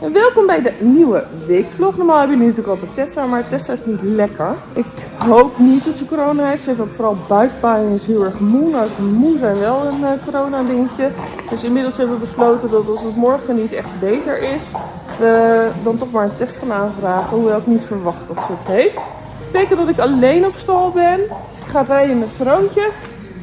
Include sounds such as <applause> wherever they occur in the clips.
En welkom bij de nieuwe weekvlog. Normaal hebben jullie natuurlijk altijd Tessa, maar Tessa is niet lekker. Ik hoop niet dat ze corona heeft. Ze heeft ook vooral buikpijn en is heel erg moe. Nou is moe zijn wel een uh, corona dingetje. Dus inmiddels hebben we besloten dat als het morgen niet echt beter is, we dan toch maar een test gaan aanvragen. Hoewel ik niet verwacht dat ze het heeft. Dat betekent dat ik alleen op stal ben. Ik ga rijden met Veroontje.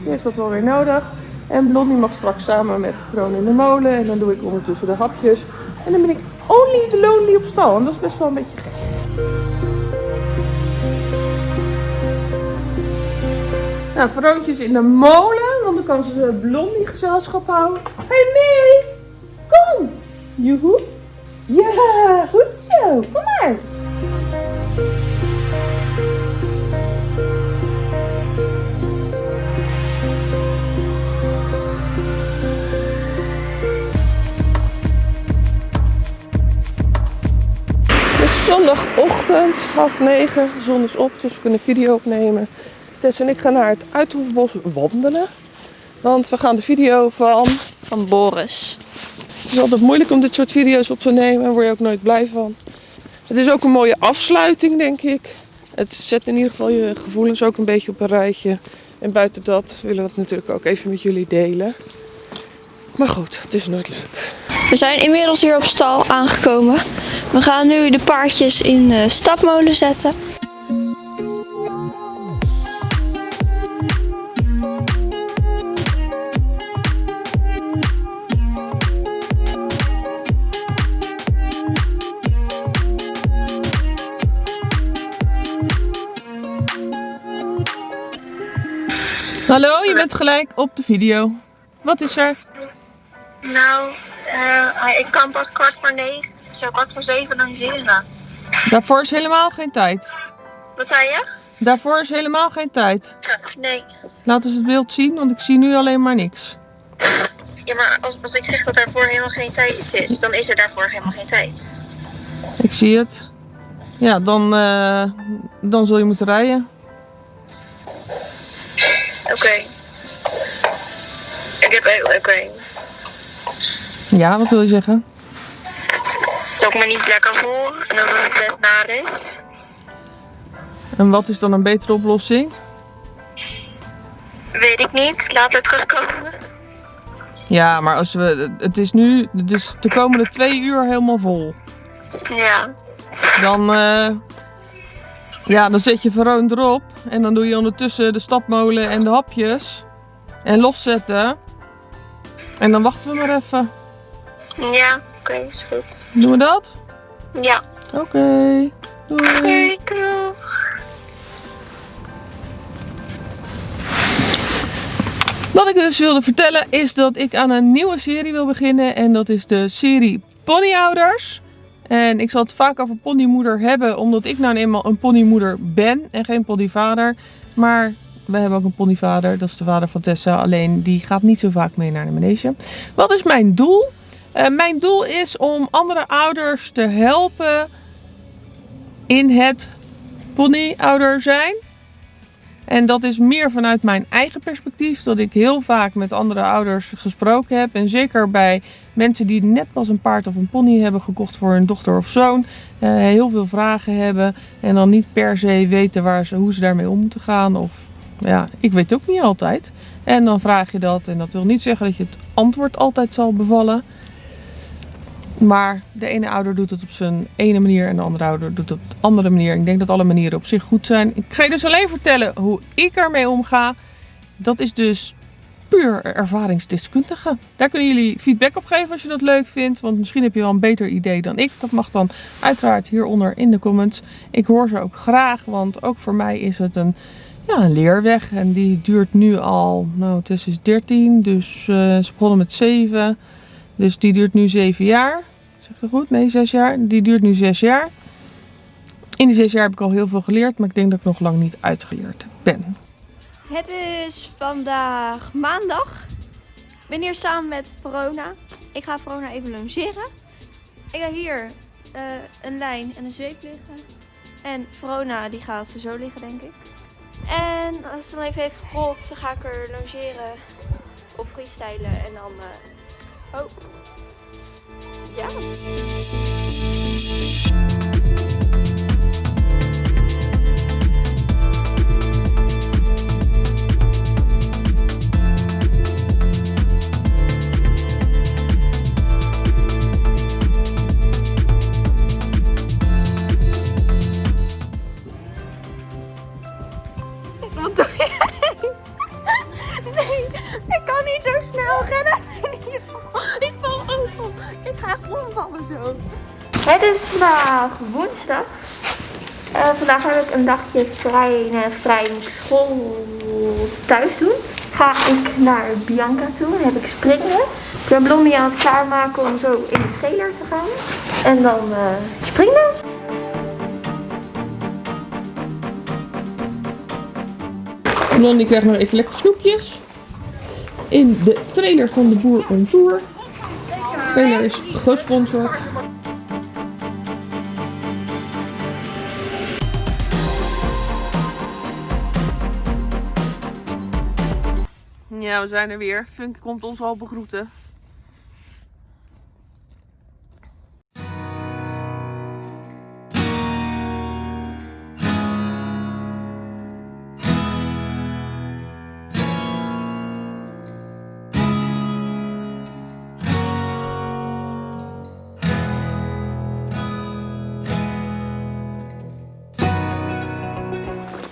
Die heeft dat wel weer nodig. En Blondie mag straks samen met Veron in de molen. En dan doe ik ondertussen de hapjes. En dan ben ik only the lonely op stal. En dat is best wel een beetje gek. Nou, Veroontje is in de molen. Want dan kan ze Blondie gezelschap houden. Hey May! Kom! Joehoe! Ja, goed zo. Kom maar. Zondagochtend, half negen. De zon is op, dus we kunnen video opnemen. Tess en ik gaan naar het Uithoefbos wandelen. Want we gaan de video van... Van Boris. Het is altijd moeilijk om dit soort video's op te nemen. Daar word je ook nooit blij van. Het is ook een mooie afsluiting, denk ik. Het zet in ieder geval je gevoelens ook een beetje op een rijtje. En buiten dat willen we het natuurlijk ook even met jullie delen. Maar goed, het is nooit leuk. We zijn inmiddels hier op stal aangekomen. We gaan nu de paardjes in de stapmolen zetten. Hallo, je bent gelijk op de video. Wat is er? Nou, ik kan pas kwart voor negen, zo kwart voor zeven logeren. Daarvoor is helemaal geen tijd. Wat zei je? Daarvoor is helemaal geen tijd. Nee. Laat eens het beeld zien, want ik zie nu alleen maar niks. Ja, maar als, als ik zeg dat daarvoor helemaal geen tijd is, dan is er daarvoor helemaal geen tijd. Ik zie het. Ja, dan, eh, dan zul je moeten rijden. Oké. Ik heb oké. Ja, wat wil je zeggen? Dat ik me niet lekker voel en dat het best naar is. En wat is dan een betere oplossing? Weet ik niet. Later terugkomen. Ja, maar als we, het is nu dus de komende twee uur helemaal vol. Ja. Dan, eh, ja, dan zet je Veroon erop. En dan doe je ondertussen de stapmolen en de hapjes. En loszetten. En dan wachten we maar even. Ja, oké, is goed. Doen we dat? Ja. Oké. Doei. Oké, kroeg. Wat ik dus wilde vertellen is dat ik aan een nieuwe serie wil beginnen. En dat is de serie Ponyouders. En ik zal het vaak over ponymoeder hebben, omdat ik nou eenmaal een ponymoeder ben en geen ponyvader. Maar we hebben ook een ponyvader, dat is de vader van Tessa. Alleen die gaat niet zo vaak mee naar de manege. Wat is mijn doel? Eh, mijn doel is om andere ouders te helpen in het ponyouder zijn. En dat is meer vanuit mijn eigen perspectief. Dat ik heel vaak met andere ouders gesproken heb. En zeker bij mensen die net pas een paard of een pony hebben gekocht voor hun dochter of zoon. eh, heel veel vragen hebben. En dan niet per se weten waar ze, hoe ze daarmee om moeten gaan. Of ja, ik weet ook niet altijd. En dan vraag je dat. En dat wil niet zeggen dat je het antwoord altijd zal bevallen. Maar de ene ouder doet het op zijn ene manier en de andere ouder doet het op de andere manier. Ik denk dat alle manieren op zich goed zijn. Ik ga je dus alleen vertellen hoe ik ermee omga. Dat is dus puur ervaringsdeskundige. Daar kunnen jullie feedback op geven als je dat leuk vindt. Want misschien heb je wel een beter idee dan ik. Dat mag dan uiteraard hieronder in de comments. Ik hoor ze ook graag, want ook voor mij is het een, ja, een leerweg. En die duurt nu al, nou Tess is 13, dus eh, ze begonnen met 7. Dus die duurt nu 7 jaar. Zeg ik goed? Nee, 6 jaar. Die duurt nu 6 jaar. In die 6 jaar heb ik al heel veel geleerd, maar ik denk dat ik nog lang niet uitgeleerd ben. Het is vandaag maandag. Ik ben hier samen met Verona. Ik ga Verona even logeren. Ik ga hier eh, een lijn en een zweep liggen. En Verona die gaat zo liggen denk ik. En als ze dan even heeft gerold, dan ga ik er logeren of freestylen en dan... eh, Oh. Yeah. Vandaag woensdag. Eh, vandaag heb ik een dagje vrij, nee, vrij school thuis doen. Ga ik naar Bianca toe, dan heb ik springles. Ik ben Blondie aan het klaarmaken om zo in de trailer te gaan. En dan uh, springles. Blondie krijgt nog even lekker snoepjes. In de trailer van de Boer on Tour. De trailer is gesponsord. Ja, we zijn er weer. Funk komt ons al begroeten.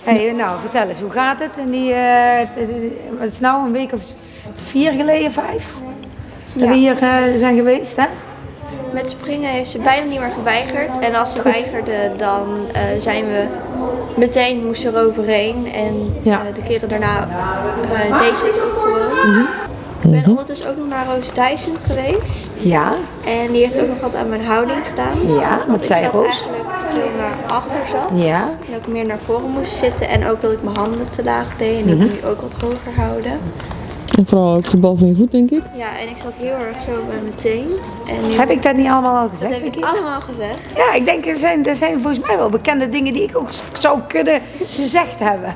Hey, nou, vertel eens, hoe gaat het? En die, uh, het is nou een week of vier geleden, vijf? Dat we hier uh, zijn geweest, hè? Met springen heeft ze bijna niet meer geweigerd. En als ze weigerde, dan uh, zijn we meteen moesten er overheen. En ja. de keren daarna deed ze het ook gewoon. Mm -hmm. Ik ben ondertussen ook nog naar Roos Dyson geweest. Ja. En die heeft ook nog wat aan mijn houding gedaan. Ja, wat zei Roos? eigenlijk te veel naar achter zat. Ja. En ook meer naar voren moest zitten. En ook dat ik mijn handen te laag deed. En die mm -hmm. moet ook wat hoger houden. En vooral ook de bal van je voet, denk ik. Ja, en ik zat heel erg zo bij mijn teen. En nu... Heb ik dat niet allemaal al gezegd? Dat heb ik allemaal gezegd. Ja, ik denk er zijn, er zijn volgens mij wel bekende dingen die ik ook zou kunnen gezegd hebben.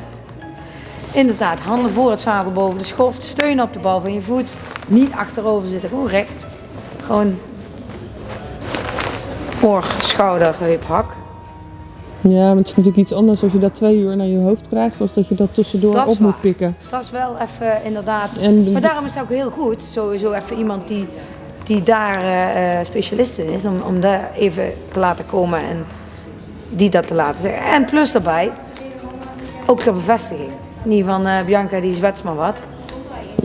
Inderdaad, handen voor het zadel boven de schoft, steun op de bal van je voet. Niet achterover zitten, gewoon recht. Gewoon oor, schouder, heup, hak. Ja, maar het is natuurlijk iets anders als je dat twee uur naar je hoofd krijgt, als dat je dat tussendoor dat op moet pikken. Dat is wel even inderdaad. En, maar daarom is het ook heel goed, sowieso even iemand die, die daar uh, specialist in is, om, om daar even te laten komen en die dat te laten zeggen. En plus daarbij, ook de bevestiging. Niet van uh, Bianca die zwets maar wat.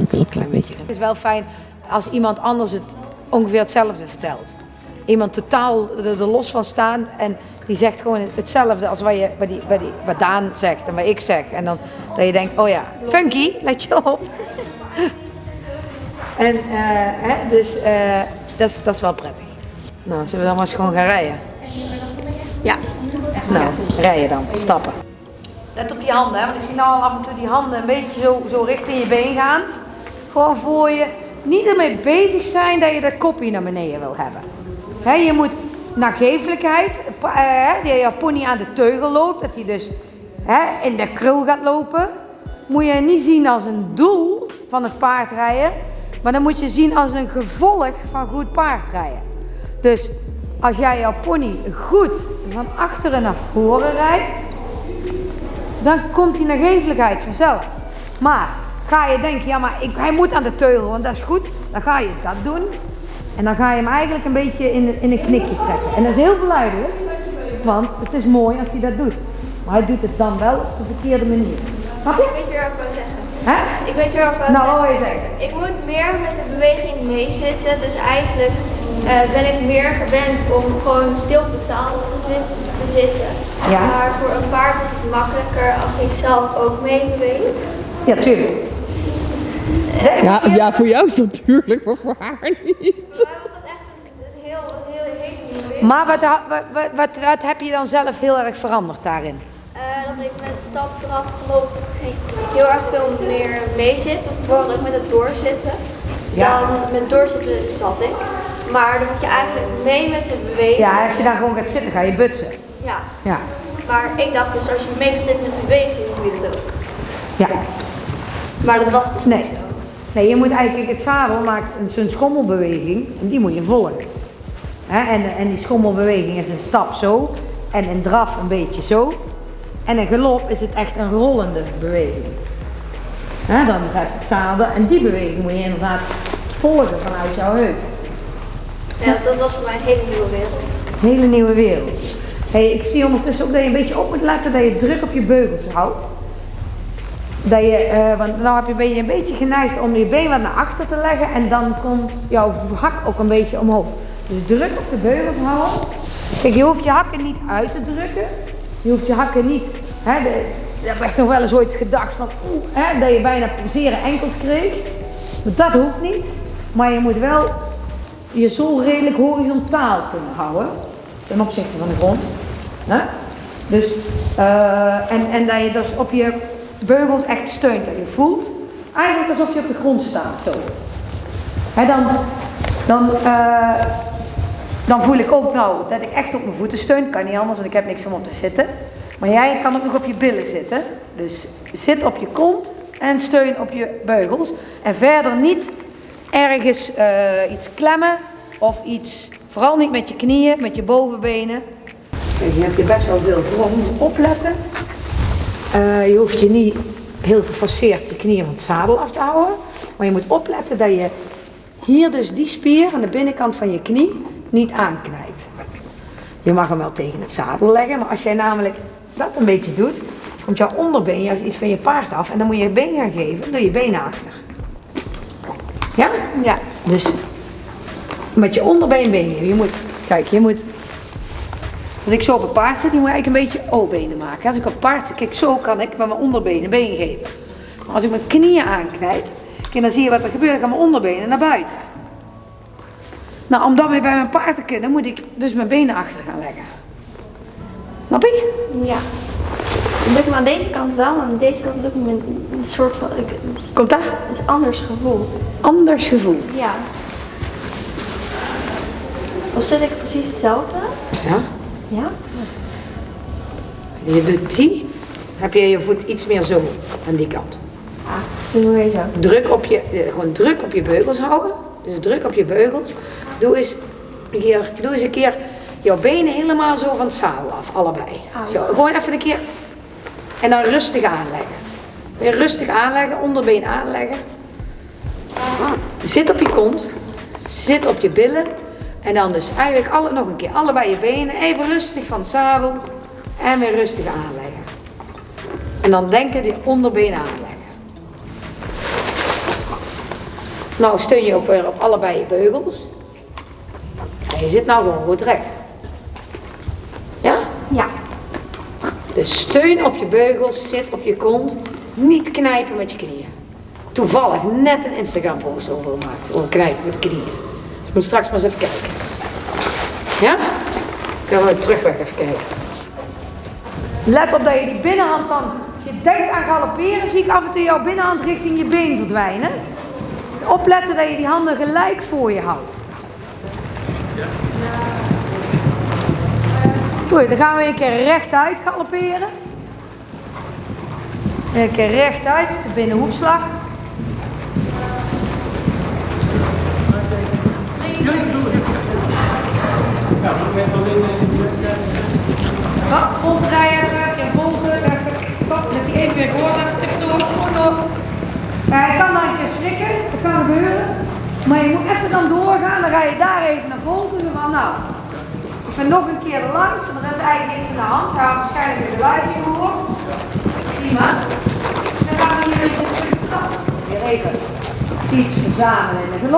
Een klein beetje. Het is wel fijn als iemand anders het ongeveer hetzelfde vertelt. Iemand totaal er, los van staan en die zegt gewoon hetzelfde als wat, je, wat, die, wat, die, wat Daan zegt en wat ik zeg. En dan dat je denkt, oh ja, funky, let je op. <laughs> en uh, hè, dus uh, dat, is, dat is wel prettig. Nou, zullen we dan maar eens gewoon gaan rijden? Ja. Nou, rijden dan, stappen. Let op die handen, hè? want ik zie nou al af en toe die handen een beetje zo, zo richting je been gaan. Gewoon voor je. Niet ermee bezig zijn dat je dat kopje naar beneden wil hebben. He, je moet nagevelijkheid, uh, dat je pony aan de teugel loopt, dat hij dus he, in de krul gaat lopen. Moet je niet zien als een doel van het paardrijden, maar dan moet je zien als een gevolg van goed paardrijden. Dus als jij jouw pony goed van achteren naar voren rijdt, dan komt die nagevelijkheid vanzelf. Maar ga je denken, ja maar ik, hij moet aan de teugel, want dat is goed, dan ga je dat doen. En dan ga je hem eigenlijk een beetje in, in een knikje trekken. En dat is heel verleidelijk, want het is mooi als hij dat doet. Maar hij doet het dan wel op de verkeerde manier. Snap je? Weet zeggen. Hè? Ik weet weer wat nou, zeggen. wat wil je zeggen? Ik moet meer met de beweging meezitten. Dus eigenlijk uh, ben ik meer gewend om gewoon stil op het zadel te zitten. Ja. Maar voor een paard is het makkelijker als ik zelf ook mee beweeg. Ja, tuurlijk. Ja, ja, voor jou is dat natuurlijk, maar voor haar niet. Voor mij was dat echt een heel, een heel, nieuwe wereld. Maar wat, wat, wat, wat heb je dan zelf heel erg veranderd daarin? Uh, dat ik met stap eraf geloof heel erg veel meer mee zit. Bijvoorbeeld ook met het doorzitten. Ja. Dan met doorzitten zat ik. Maar dan moet je eigenlijk mee met de beweging. Ja, als je dan gewoon gaat zitten, ga je butsen. Ja. Ja. Maar ik dacht dus als je mee zitten met de beweging, doe je het ook. Ja. Maar dat was dus Nee. niet zo. Nee, je moet eigenlijk, het zadel maakt een- zo'n schommelbeweging en die moet je volgen. Hè, en, en die schommelbeweging is een stap zo en een draf een beetje zo. En een galop is het echt een rollende beweging. Dan gaat het zadel en die beweging moet je inderdaad volgen vanuit jouw heup. Ja, dat was voor mij een hele nieuwe wereld. Een hele nieuwe wereld. Hey, ik zie ondertussen ook dat je een beetje op moet letten dat je druk op je beugels houdt. Dat je, eh, want nou heb je, ben je een beetje geneigd om je been wat naar achter te leggen en dan komt jouw hak ook een beetje omhoog. Dus druk op de beugels houden. Kijk, je hoeft je hakken niet uit te drukken. Je hoeft je hakken niet. Hè, de, ik heb echt nog wel eens ooit gedacht van, oeh, hè, dat je bijna zere enkels kreeg. Dat hoeft niet. Maar je moet wel je zool redelijk horizontaal kunnen houden. Ten opzichte van de grond. Hè? Dus, eh, en, en dat je dus op je beugels echt steunt. Dat je voelt eigenlijk alsof je op de grond staat. Zo. Hè, dan, dan, eh, dan voel ik ook nou dat ik echt op mijn voeten steun. Kan niet anders, want ik heb niks om op te zitten. Maar jij kan ook nog op je billen zitten. Dus zit op je kont en steun op je beugels. En verder niet ergens eh, iets klemmen of iets, vooral niet met je knieën, met je bovenbenen. Kijk, je hebt je best wel veel moet opletten. Eh, je hoeft je niet heel geforceerd je knieën van het zadel af te houden. Maar je moet opletten dat je hier dus die spier aan de binnenkant van je knie niet aanknijpt. Je mag hem wel tegen het zadel leggen, maar als jij namelijk dat een beetje doet, komt jouw onderbeen juist iets van je paard af en dan moet je je been gaan geven, doe je benen achter. Ja? Ja. Dus met je onderbeen been geven. Je moet, kijk, je moet, als ik zo op een paard zit, die moet je eigenlijk een beetje O-benen maken. Als ik op paard zit, kijk, zo kan ik met mijn onderbenen been geven. Maar als ik mijn knieën aanknijp, kijk, dan zie je wat er gebeurt, dan gaan mijn onderbenen naar buiten. Nou, om dat weer bij mijn paard te kunnen, moet ik dus mijn benen achter gaan leggen. Snap je? Ja. Het lukt me aan deze kant wel, maar aan deze kant lukt me een, soort van... Is- Komt dat? het is een anders gevoel. Anders gevoel. Ja. Of zit ik precies hetzelfde? Ja? Ja. Je doet die, heb je je voet iets meer zo aan die kant. Ah, doe maar zo. Druk op je, eh, gewoon druk op je beugels houden. Dus druk op je beugels. Doe eens een keer, doe eens een keer jouw benen helemaal zo van het zadel af, allebei. Au. Zo, gewoon even een keer. En dan rustig aanleggen. Weer rustig aanleggen, onderbeen aanleggen. Zit op je kont. Zit op je billen. En dan dus eigenlijk alle, nog een keer allebei je benen. Even rustig van het zadel. En weer rustig aanleggen. En dan denken die onderbeen aanleggen. Nou steun je ook weer op allebei je beugels. En je zit nou gewoon goed recht. Ja? Ja. Dus steun op je beugels, zit op je kont. Niet knijpen met je knieën. Toevallig net een Instagram post over gemaakt. Over knijpen met knieën. Dus ik moet straks maar eens even kijken. Ja? Gaan we terugweg even kijken. Let op dat je die binnenhand dan, als je denkt aan galopperen, zie ik af en toe jouw binnenhand richting je been verdwijnen. Opletten dat je die handen gelijk voor je houdt. Goed, dan gaan we een keer rechtuit galopperen. Een keer rechtuit, de binnenhoefslag. Wat? Ronddraaien, een keer volgen, even, stop, dat hij even weer voor zegt, even door, gewoon door. Ja, hij kan dan een keer schrikken, dat kan gebeuren. Maar je moet even dan doorgaan, dan ga je daar even naar volgen. Van nou, ik ga nog een keer langs, en er is eigenlijk niks aan de hand. Ga waarschijnlijk de buiten horen. Prima. Dan gaan we hier even terug. Weer even iets verzamelen in de.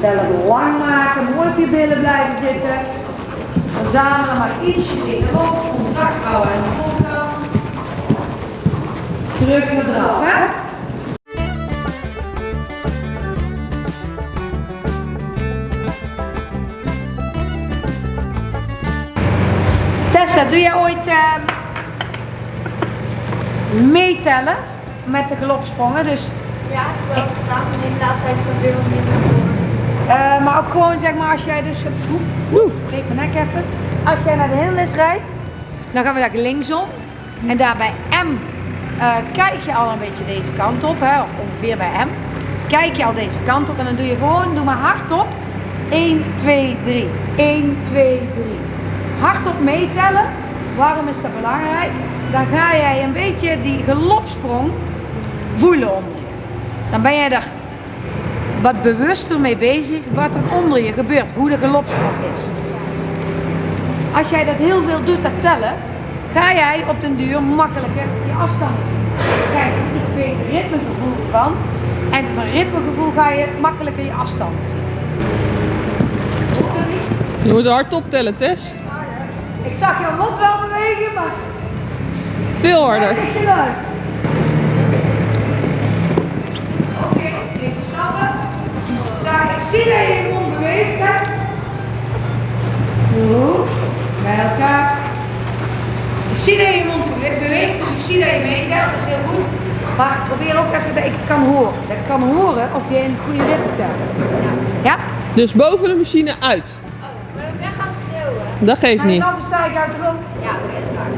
Zelf lang maken, mooi op je billen blijven zitten. Verzamelen maar ietsjes in de. Contact houden en de voorkant. Druk eraf, hè? Tessa, doe jij ooit ehm, meetellen met de galopsprongen? Dus, Ja, ik heb wel eens gedaan, maar in de laatste tijd is dat weer wat minder geworden. eh, maar ook gewoon zeg maar als jij dus... Oeh, breek mijn nek even. Als jij naar de hindernis rijdt, dan gaan we daar linksom. En daar bij M eh, kijk je al een beetje deze kant op, hè, of ongeveer bij M. Kijk je al deze kant op en dan doe je gewoon, doe maar hardop. 1, 2, 3. 1, 2, 3. Hardop meetellen. Waarom is dat belangrijk? Dan ga jij een beetje die galopsprong voelen onder je. Dan ben jij er wat bewuster mee bezig wat er onder je gebeurt, hoe de galopsprong is. Als jij dat heel veel doet, dat tellen, ga jij op den duur makkelijker je afstand. Dan krijg je een iets beter ritmegevoel van. En van ritmegevoel ga je makkelijker je afstand. Je moet hard optellen, Tess. Ik zag je mond wel bewegen, maar Veel harder. Oké, even stappen. Ik zie dat je je mond beweegt, Tess. Goed, bij elkaar. Ik zie dat je je mond bewe- beweegt, dus ik zie dat je meetelt, dat is heel goed. Maar probeer ook even dat ik kan horen. Dat ik kan horen of je in het goede ritme telt. Ja? Dus boven de machine uit. Dat geeft En niet. dan versta ik uit de rook. Ja, dat is waar.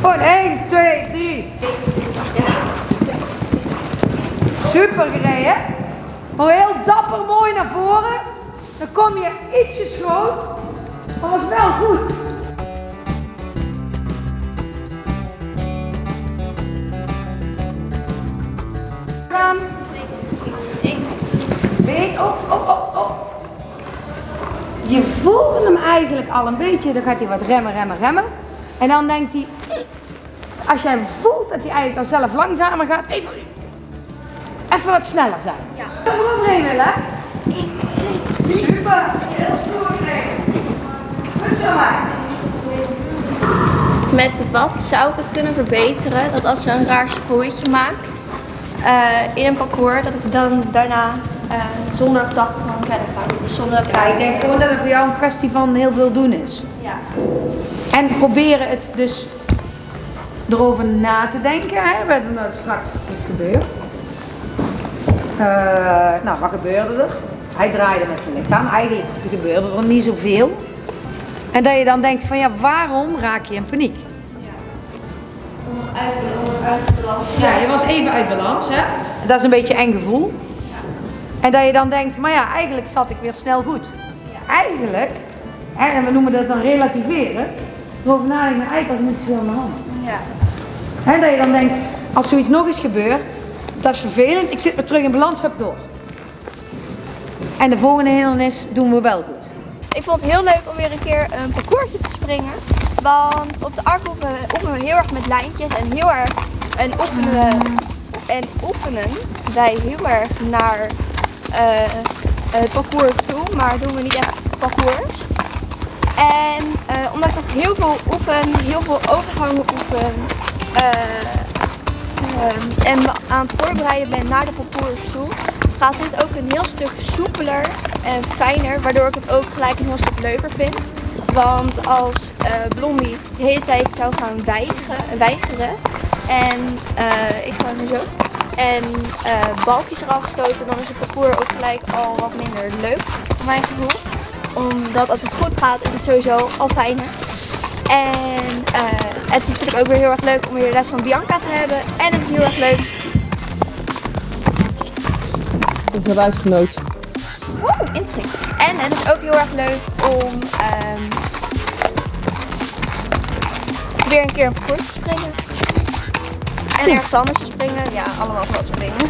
Gewoon 1, 2, 3. Super gereden. Gewoon heel dapper mooi naar voren. Dan kom je ietsje schoot. Maar was wel goed. Je voelt hem eigenlijk al een beetje, dan gaat hij wat remmen, remmen, remmen. En dan denkt hij, als jij voelt dat hij eigenlijk al zelf langzamer gaat, even, even wat sneller zijn. Ja. Eroverheen willen. Super, heel stoer gereden. Goed zo maar. Met wat zou ik het kunnen verbeteren? Dat als ze een raar sprooitje maakt eh, in een parcours, dat ik dan daarna eh, zonder ga. Dus zonder Ja, ik denk gewoon dat het voor jou een kwestie van heel veel doen is. Ja. En proberen het dus erover na te denken. Hè? Wat er straks is gebeurd. Eh, nou, wat gebeurde er? Hij draaide met zijn lichaam. Eigenlijk gebeurde er niet zoveel. En dat je dan denkt van ja, waarom raak je in paniek? Uit, uit balans. Ja, je was even uit balans, hè? Dat is een beetje een eng gevoel. En dat je dan denkt, maar ja, eigenlijk zat ik weer snel goed. Eigenlijk, hè, en we noemen dat dan relativeren, erover nadenken, eigenlijk was niet zoveel aan de hand. Ja. Hè, dat je dan denkt, als zoiets nog eens gebeurt, dat is vervelend, ik zit weer terug in balans, door. En de volgende hindernis doen we wel goed. Ik vond het heel leuk om weer een keer een parcoursje te springen. Want op de ark oefenen, we heel erg met lijntjes en heel erg en oefenen en oefenen wij heel erg naar het parcours toe, maar doen we niet echt parcours. En eh, omdat ik heel veel oefen, heel veel overgangen oefen eh, ehm, en aan het voorbereiden ben naar de parcours toe, gaat dit ook een heel stuk soepeler en fijner, waardoor ik het ook gelijk een heel stuk leuker vind. Want als eh, Blondie de hele tijd zou gaan weigeren, weigeren en eh, ik ga nu zo, en eh, balkjes eraf stoten, dan is het parcours ook gelijk al wat minder leuk, voor mijn gevoel. Omdat als het goed gaat, is het sowieso al fijner. En eh, het is natuurlijk ook weer heel erg leuk om weer les van Bianca te hebben. En het is heel erg leuk. Dat is een reisgenoot. Oh, interesting. En het is ook heel erg leuk om ehm, weer een keer een parcours te springen. En ergens anders springen. Ja, allemaal wat springen.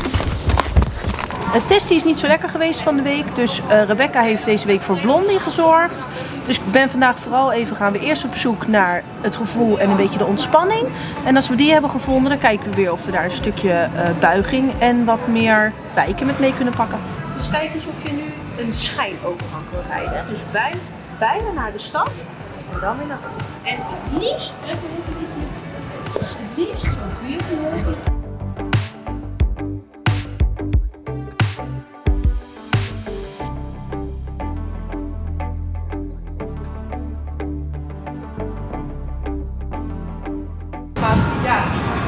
Het testie is niet zo lekker geweest van de week, dus eh, Rebecca heeft deze week voor Blondie gezorgd. Dus ik ben vandaag vooral even, gaan we eerst op zoek naar het gevoel en een beetje de ontspanning. En als we die hebben gevonden, dan kijken we weer of we daar een stukje eh, buiging en wat meer wijken met mee kunnen pakken. Dus kijk eens of je nu een schijnovergang wil rijden. Dus bij, bijna naar de stad en dan weer naar voren. En het liefst, het liefst zoveel mogelijk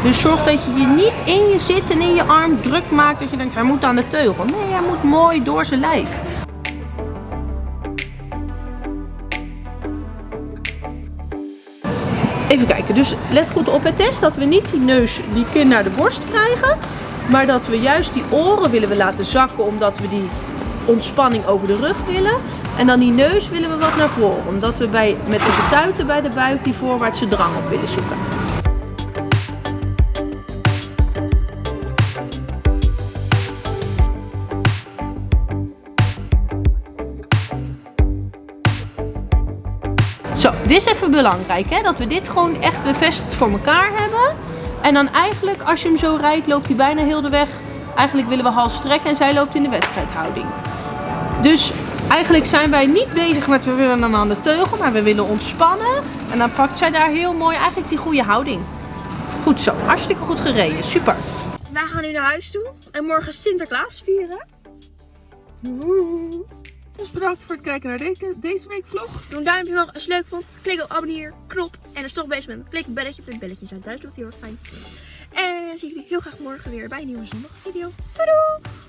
Dus zorg dat je je niet in je zit en in je arm druk maakt dat je denkt hij moet aan de teugel. Nee, hij moet mooi door zijn lijf. Even kijken, dus let goed op het test dat we niet die neus, die kin naar de borst krijgen. Maar dat we juist die oren willen we laten zakken omdat we die ontspanning over de rug willen. En dan die neus willen we wat naar voren. Omdat we bij, met onze tuiten bij de buik die voorwaartse drang op willen zoeken. Dit is even belangrijk hè, dat we dit gewoon echt bevestigd voor elkaar hebben. En dan eigenlijk, als je hem zo rijdt, loopt hij bijna heel de weg. Eigenlijk willen we hals strekken en zij loopt in de wedstrijdhouding. Dus Eigenlijk zijn wij niet bezig met we willen hem aan de teugel, maar we willen ontspannen. En dan pakt zij daar heel mooi eigenlijk die goede houding. Goed zo, hartstikke goed gereden, super. Wij gaan nu naar huis toe en morgen Sinterklaas vieren. Dus bedankt voor het kijken naar deze, deze week vlog. Doe een duimpje omhoog als je het leuk vond. Klik op abonneer, knop. En als je toch bezig bent, klik op belletje. Het belletje zijn thuis, dat heel erg fijn. En zie ik jullie heel graag morgen weer bij een nieuwe zondag video. Doei doei!